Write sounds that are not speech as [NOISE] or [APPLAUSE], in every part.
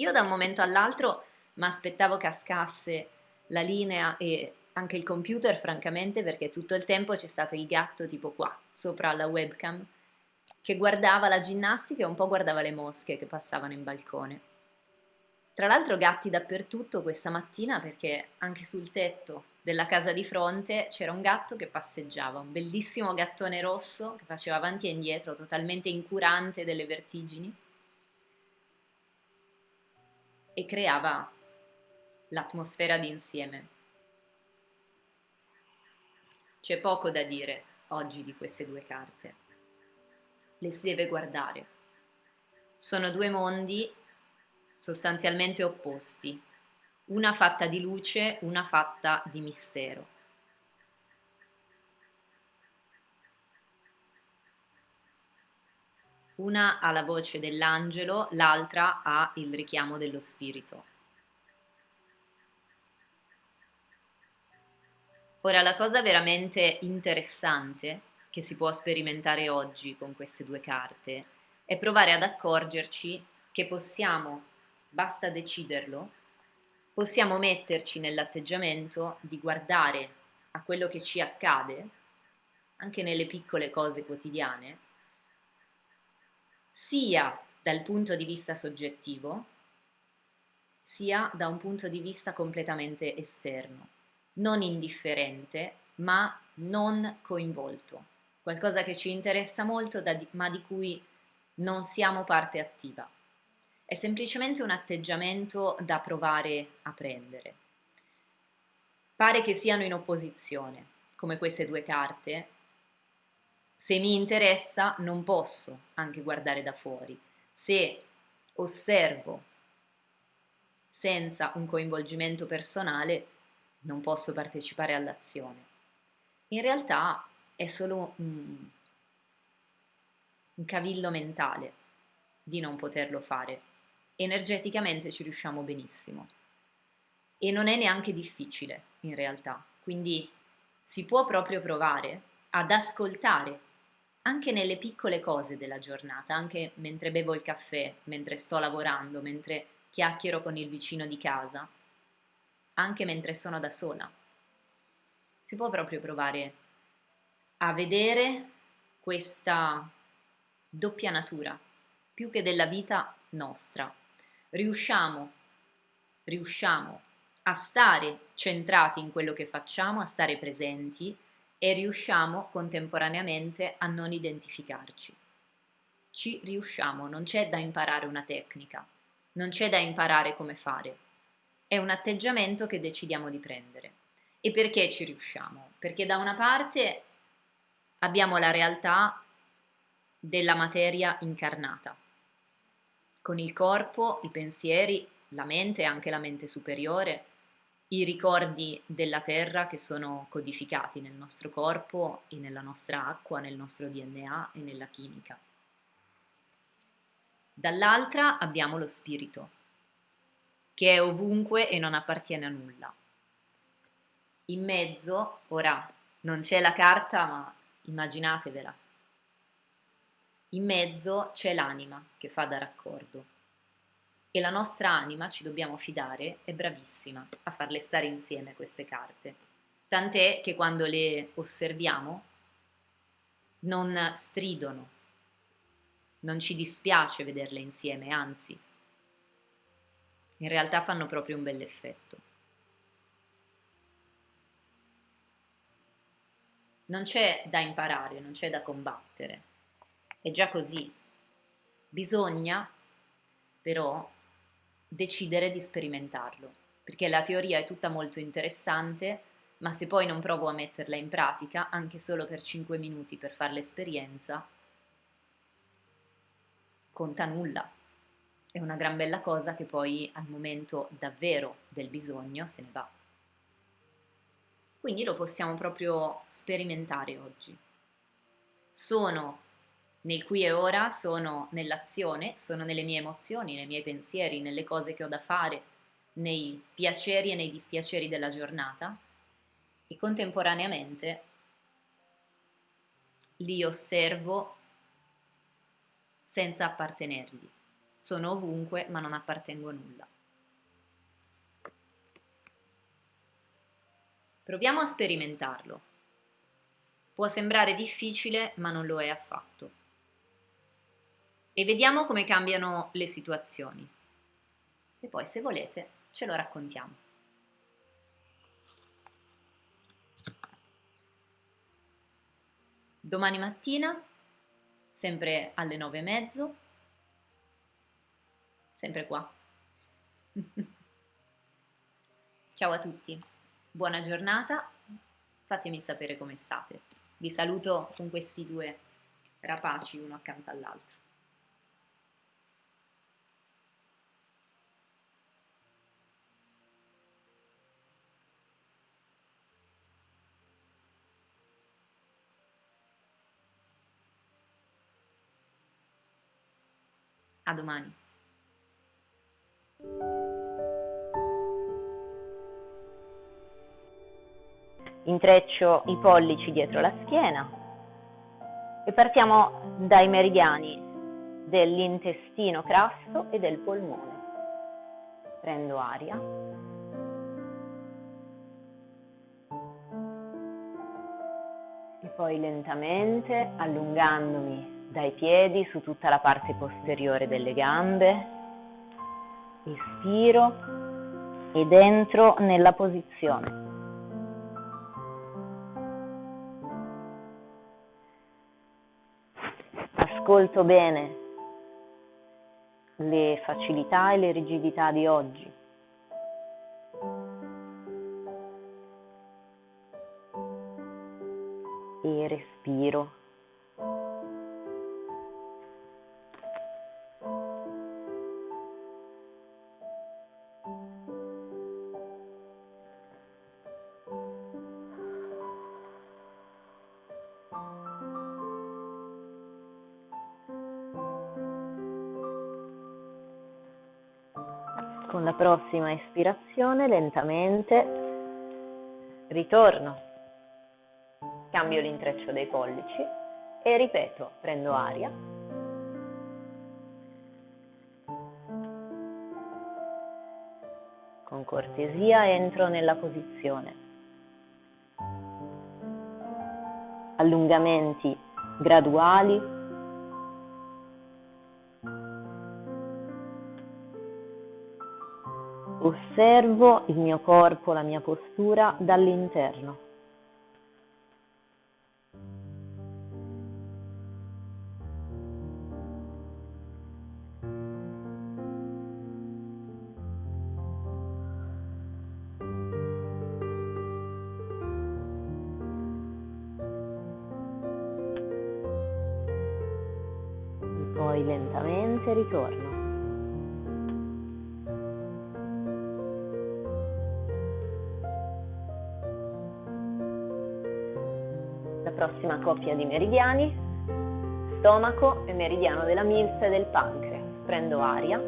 Io da un momento all'altro mi aspettavo cascasse la linea e anche il computer, francamente, perché tutto il tempo c'è stato il gatto tipo qua, sopra la webcam, che guardava la ginnastica e un po' guardava le mosche che passavano in balcone. Tra l'altro gatti dappertutto questa mattina perché anche sul tetto della casa di fronte c'era un gatto che passeggiava, un bellissimo gattone rosso che faceva avanti e indietro, totalmente incurante delle vertigini e creava l'atmosfera di insieme. C'è poco da dire oggi di queste due carte. Le si deve guardare. Sono due mondi sostanzialmente opposti, una fatta di luce, una fatta di mistero. Una ha la voce dell'angelo, l'altra ha il richiamo dello spirito. Ora, la cosa veramente interessante che si può sperimentare oggi con queste due carte è provare ad accorgerci che possiamo, basta deciderlo, possiamo metterci nell'atteggiamento di guardare a quello che ci accade, anche nelle piccole cose quotidiane, sia dal punto di vista soggettivo, sia da un punto di vista completamente esterno, non indifferente, ma non coinvolto, qualcosa che ci interessa molto, ma di cui non siamo parte attiva. È semplicemente un atteggiamento da provare a prendere. Pare che siano in opposizione, come queste due carte, se mi interessa non posso anche guardare da fuori. Se osservo senza un coinvolgimento personale non posso partecipare all'azione. In realtà è solo un, un cavillo mentale di non poterlo fare. Energeticamente ci riusciamo benissimo e non è neanche difficile in realtà, quindi si può proprio provare ad ascoltare anche nelle piccole cose della giornata, anche mentre bevo il caffè, mentre sto lavorando, mentre chiacchiero con il vicino di casa, anche mentre sono da sola. Si può proprio provare a vedere questa doppia natura, più che della vita nostra. Riusciamo, riusciamo a stare centrati in quello che facciamo, a stare presenti, e riusciamo contemporaneamente a non identificarci. Ci riusciamo, non c'è da imparare una tecnica, non c'è da imparare come fare, è un atteggiamento che decidiamo di prendere. E perché ci riusciamo? Perché da una parte abbiamo la realtà della materia incarnata, con il corpo, i pensieri, la mente, anche la mente superiore, i ricordi della terra che sono codificati nel nostro corpo e nella nostra acqua, nel nostro DNA e nella chimica. Dall'altra abbiamo lo spirito, che è ovunque e non appartiene a nulla. In mezzo, ora non c'è la carta, ma immaginatevela, in mezzo c'è l'anima che fa da raccordo e la nostra anima, ci dobbiamo fidare, è bravissima a farle stare insieme queste carte. Tant'è che quando le osserviamo non stridono, non ci dispiace vederle insieme, anzi, in realtà fanno proprio un bell'effetto. Non c'è da imparare, non c'è da combattere, è già così. Bisogna però decidere di sperimentarlo, perché la teoria è tutta molto interessante, ma se poi non provo a metterla in pratica, anche solo per 5 minuti per fare l'esperienza, conta nulla. È una gran bella cosa che poi al momento davvero del bisogno se ne va. Quindi lo possiamo proprio sperimentare oggi. Sono nel qui e ora sono nell'azione, sono nelle mie emozioni, nei miei pensieri, nelle cose che ho da fare, nei piaceri e nei dispiaceri della giornata e contemporaneamente li osservo senza appartenergli. sono ovunque ma non appartengo a nulla. Proviamo a sperimentarlo. Può sembrare difficile ma non lo è affatto. E vediamo come cambiano le situazioni. E poi se volete ce lo raccontiamo. Domani mattina, sempre alle nove e mezzo, sempre qua. [LAUGHS] Ciao a tutti, buona giornata, fatemi sapere come state. Vi saluto con questi due rapaci uno accanto all'altro. A domani. Intreccio i pollici dietro la schiena e partiamo dai meridiani dell'intestino crasso e del polmone. Prendo aria. E poi lentamente allungandomi dai piedi su tutta la parte posteriore delle gambe, espiro ed entro nella posizione. Ascolto bene le facilità e le rigidità di oggi. E respiro. Prossima espirazione lentamente ritorno, cambio l'intreccio dei pollici e ripeto, prendo aria. Con cortesia entro nella posizione. Allungamenti graduali Osservo il mio corpo, la mia postura dall'interno. Poi lentamente ritorno. Coppia di meridiani, stomaco e meridiano della milza e del pancreas. Prendo aria.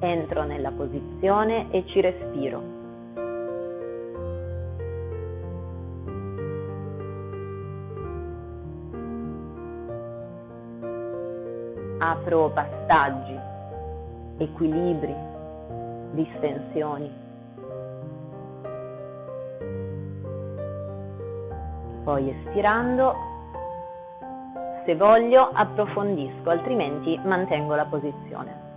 Entro nella posizione e ci respiro. Apro passaggi, equilibri, distensioni. Poi espirando, se voglio approfondisco, altrimenti mantengo la posizione.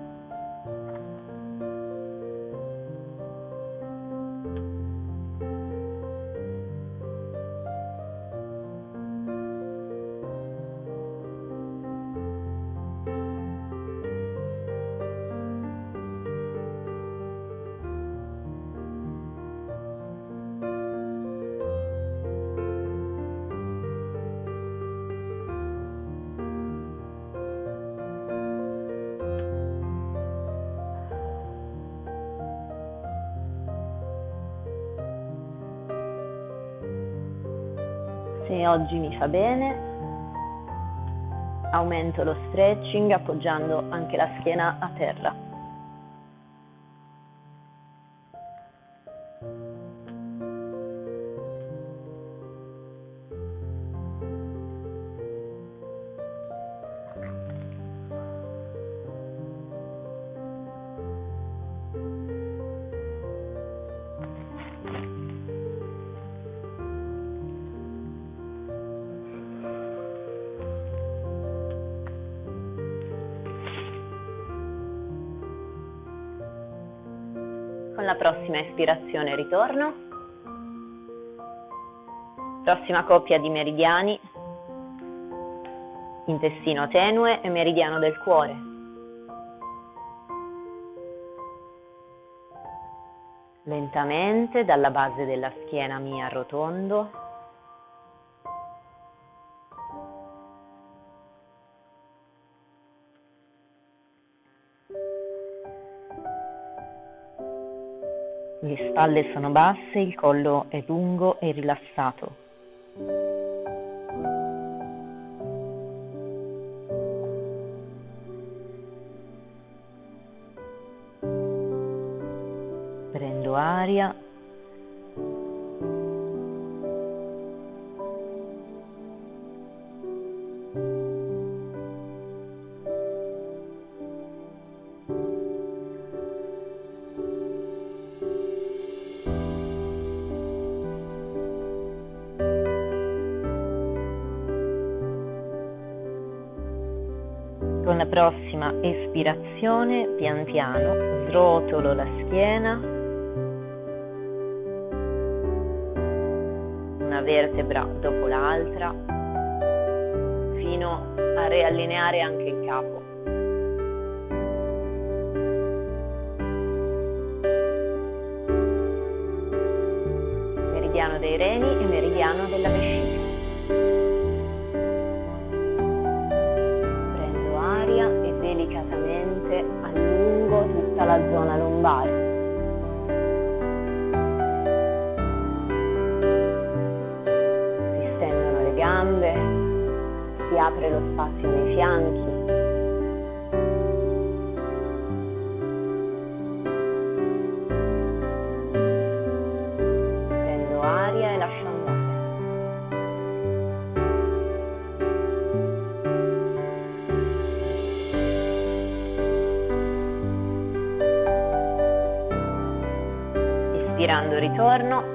Se oggi mi fa bene, aumento lo stretching appoggiando anche la schiena a terra. Con la prossima espirazione ritorno. Prossima coppia di meridiani, intestino tenue e meridiano del cuore. Lentamente dalla base della schiena mi arrotondo spalle sono basse, il collo è lungo e rilassato. Prendo aria prossima espirazione, pian piano, srotolo la schiena, una vertebra dopo l'altra, fino a riallineare anche il capo. Meridiano dei reni e meridiano della vescica. Apre lo spazio nei fianchi. Prendo aria e lascio andare. Inspirando ritorno.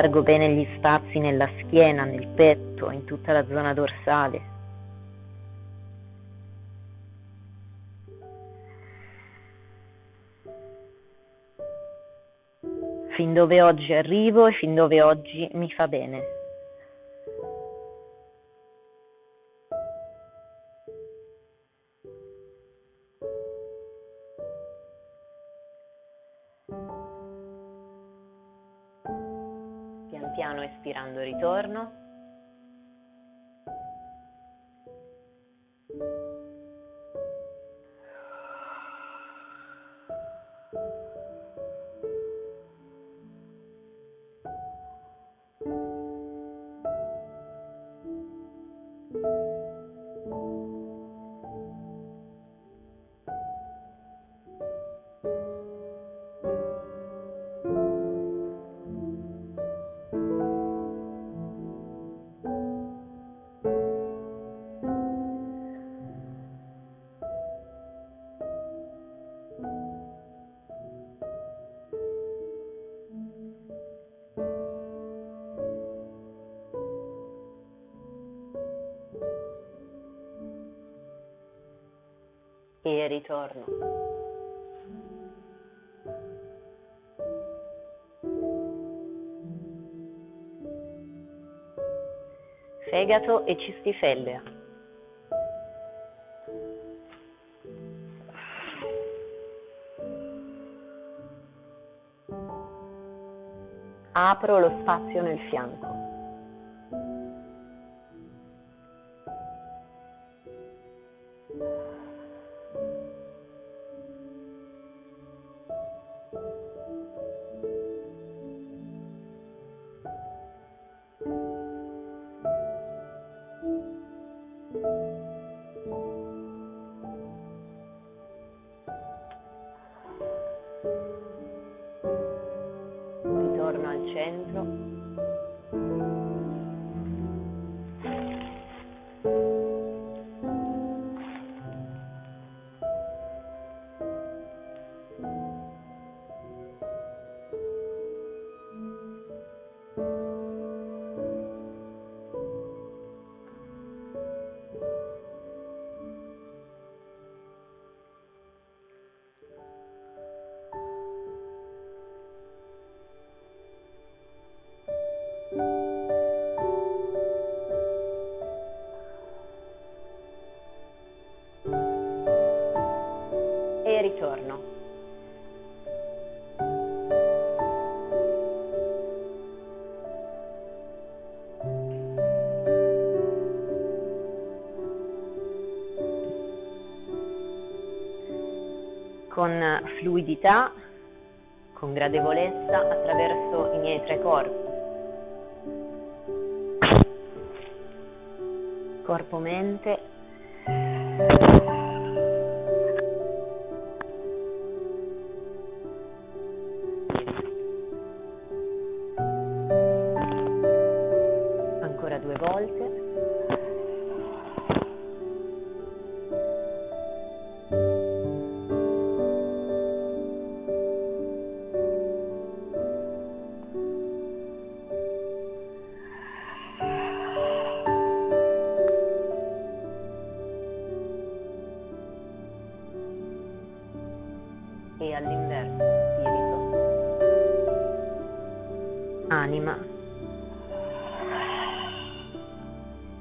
Allargo bene gli spazi nella schiena, nel petto, in tutta la zona dorsale. fin dove oggi arrivo e fin dove oggi mi fa bene. you e ritorno. Fegato e cistifellea. Apro lo spazio nel fianco. Con fluidità, con gradevolezza attraverso i miei tre corpi. Corpo-mente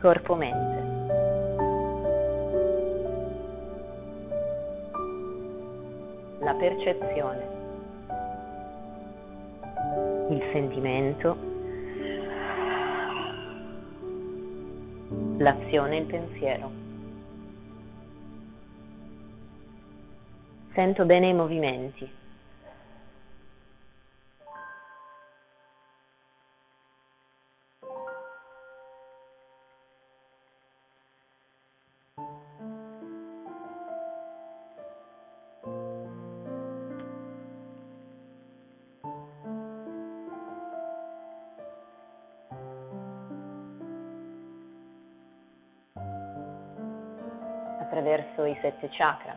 corpo-mente. La percezione, il sentimento, l'azione e il pensiero. Sento bene i movimenti. Sette chakra.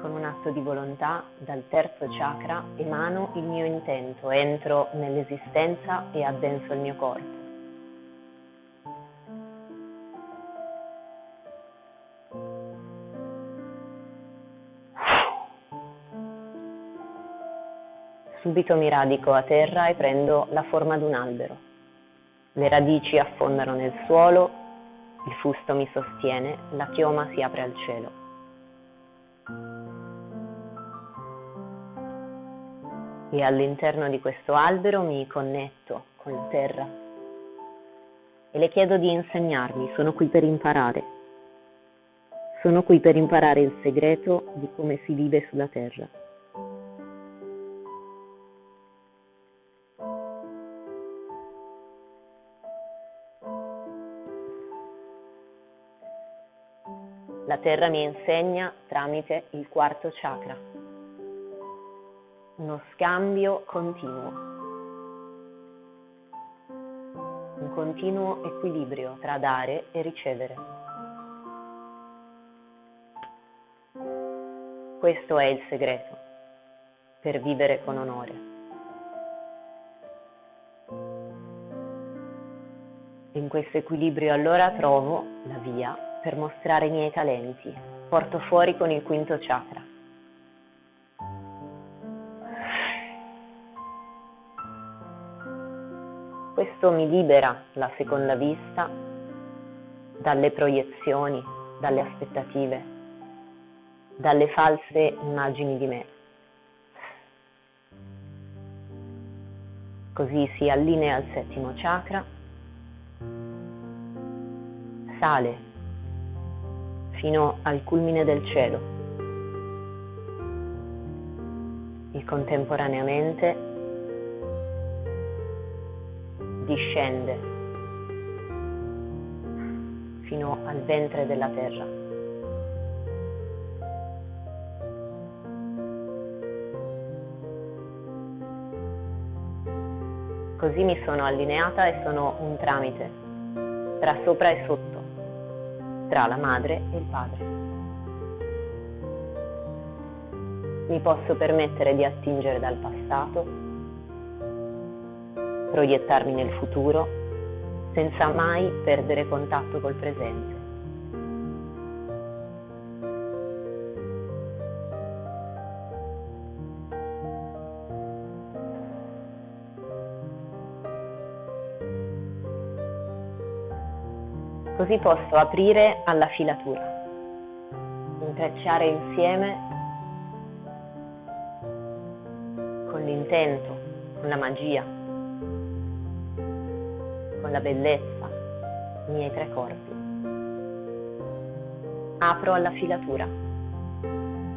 Con un atto di volontà dal terzo chakra emano il mio intento, entro nell'esistenza e addenso il mio corpo. Subito mi radico a terra e prendo la forma di un albero. Le radici affondano nel suolo il fusto mi sostiene, la chioma si apre al cielo. E all'interno di questo albero mi connetto con la terra e le chiedo di insegnarmi, sono qui per imparare. Sono qui per imparare il segreto di come si vive sulla terra. La terra mi insegna tramite il quarto chakra. Uno scambio continuo. Un continuo equilibrio tra dare e ricevere. Questo è il segreto per vivere con onore. In questo equilibrio allora trovo la via per mostrare i miei talenti. Porto fuori con il quinto chakra. Questo mi libera la seconda vista dalle proiezioni, dalle aspettative, dalle false immagini di me. Così si allinea al settimo chakra, sale fino al culmine del cielo e contemporaneamente discende fino al ventre della terra. Così mi sono allineata e sono un tramite tra sopra e sotto tra la madre e il padre. Mi posso permettere di attingere dal passato, proiettarmi nel futuro, senza mai perdere contatto col presente. Così posso aprire alla filatura, intrecciare insieme con l'intento, con la magia, con la bellezza i miei tre corpi. Apro alla filatura.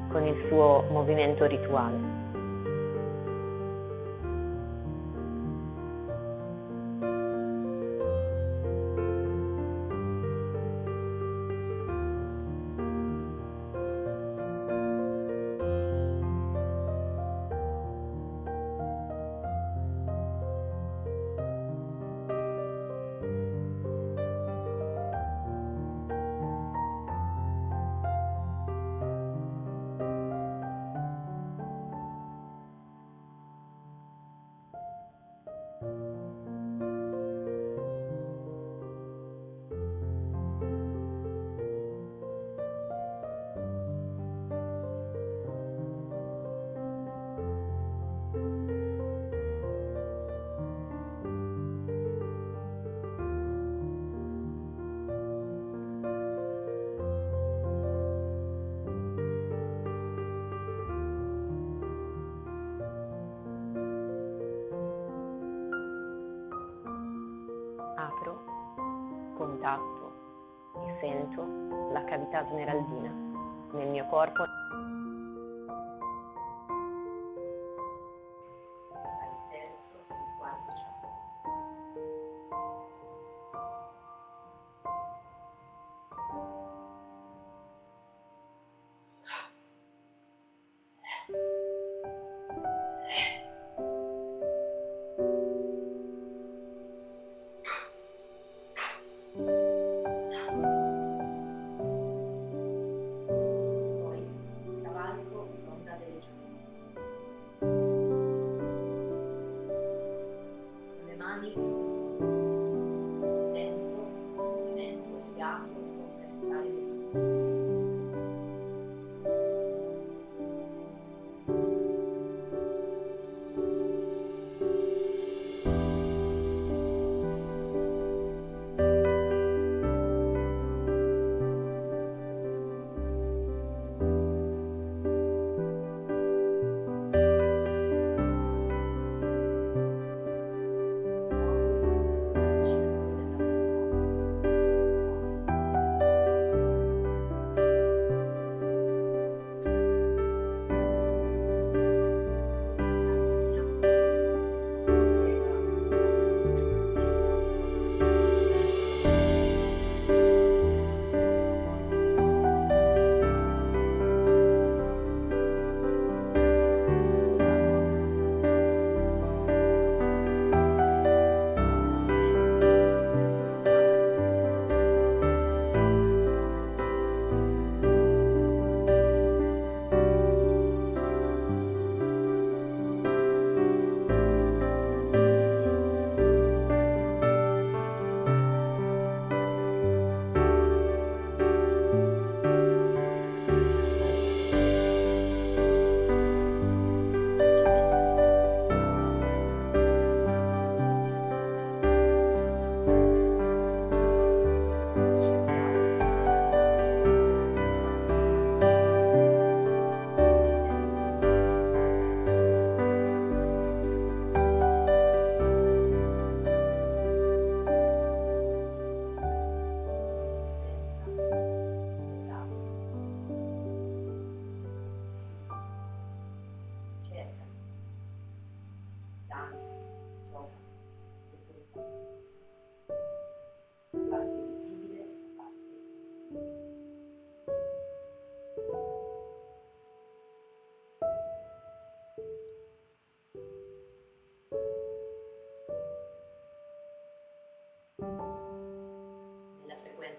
con il suo movimento rituale. Contatto e sento la cavità smeraldina nel mio corpo. podcast.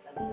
and